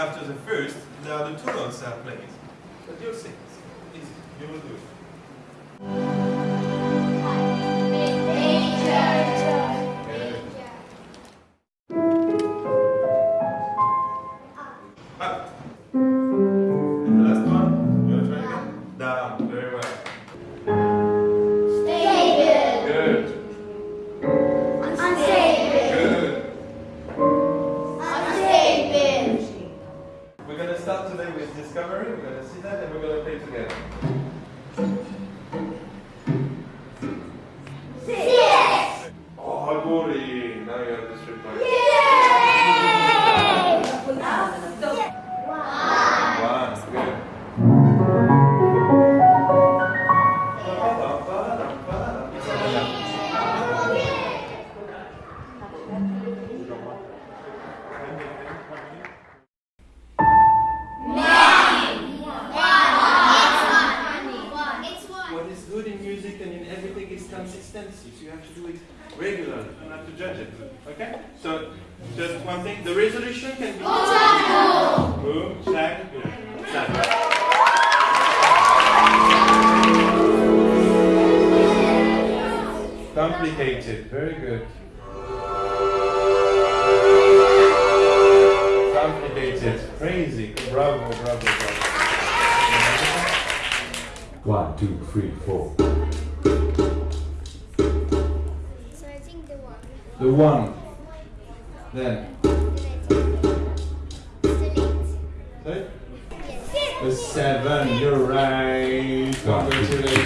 after the first, the two notes are played. But you'll see. Easy. You will do it. Going to start today with discovery. We're going to see that and we're going to play together. Yes! Oh, Gori. Now you have the strip line. Consistency. So you have to do it regularly. You don't have to judge it. Okay? So just one thing. The resolution can be Boom, shag, good. Shag. Complicated. Very good. Complicated. Crazy. Bravo, bravo, bravo. One, two, three, four. The one. Then. Delete. Sorry? The seven. You're right. Congratulations.